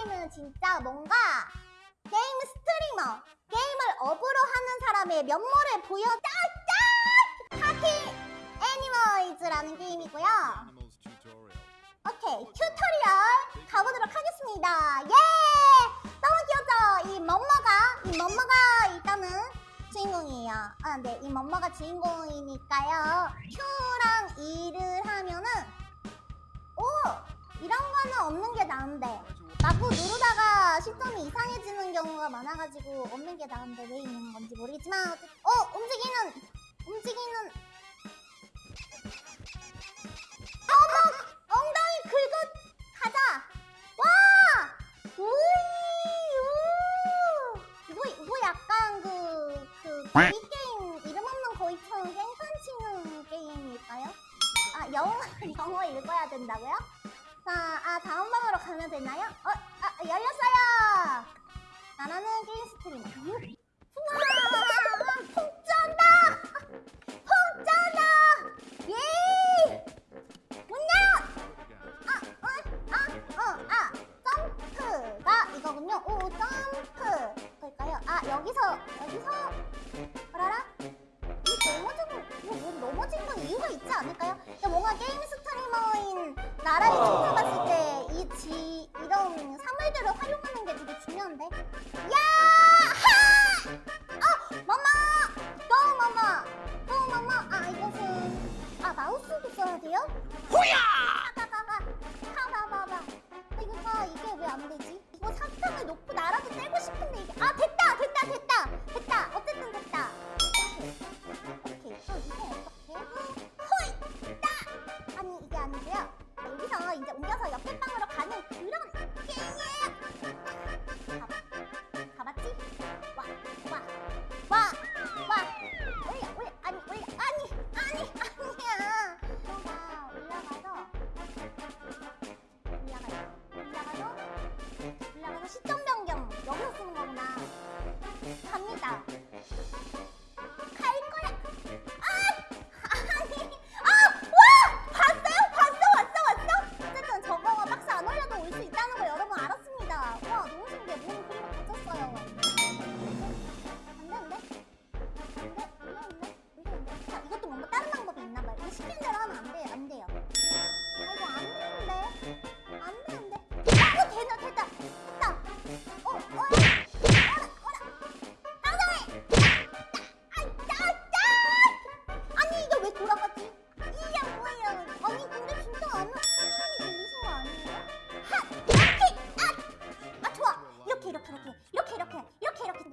게임은 진짜 뭔가 게임 스트리머 게임을 업으로 하는 사람의 면모를 보여 짝짝 Party Animals라는 게임이고요. 오케이 tutorial 가보도록 하겠습니다. 예! 너무 귀엽죠? 이 멈머가 이 멈머가 일단은 주인공이에요. 아 네이 멈머가 주인공이니까요. Q랑 E를 하면은 오! 이런 거는 없는 게 나은데 마구 누르다가 시점이 이상해지는 경우가 많아가지고 없는 게 나은데 왜 있는 건지 모르겠지만 어 움직이는 움직이는. 어머 엉덩이 긁어 가자! 와! 우이 우! 이거 약간 그 그 거위 게임 이름 없는 거위처럼 깽판 치는 게임일까요? 아 영어 영어 읽어야 된다고요? 자, 아 다음 방으로 가면 되나요? 어, 아 열렸어요. 나라는 게임 스트리머. 우와. 푹 쩐다. 예. 문 열어. 아, 어, 아, 어, 아, 점프가 이거군요. 오, 점프. 볼까요? 아, 여기서 여기서 어라라. 이 넘어진 이거 뭐 넘어진 건 이유가 있지 않을까요? 근데 뭔가 게임 스트리머인 나라를 찾아봤을 때 이 지 이런 사물들을 활용하는 게되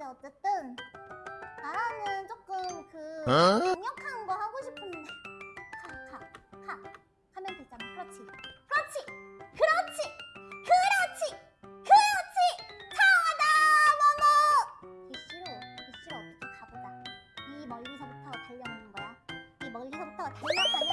어쨌든 나라는 조금 그 어? 강력한 거 하고 싶은데 가! 가! 가! 하면 되잖아 그렇지 그렇지! 그렇지! 그렇지! 그렇지! 차다 모모! 대시로 대시로 어떻게 가보자 이 멀리서부터 달려오는 거야. 이 멀리서부터 달려가면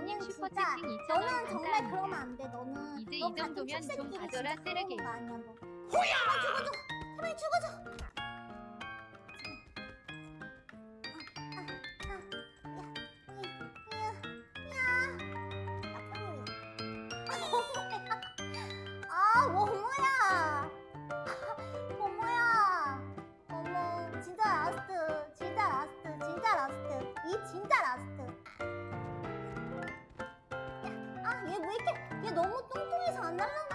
너, 너는 진짜 채팅 2,000원 너는 정말 감사합니다. 그러면 안 돼. 너는 이제 너이 정도면 좀 가져라, 쓰레기. 너. 제발 죽어줘. 제발 죽어줘. 왜 이렇게, 얘 너무 뚱뚱해서 안 날라가. 나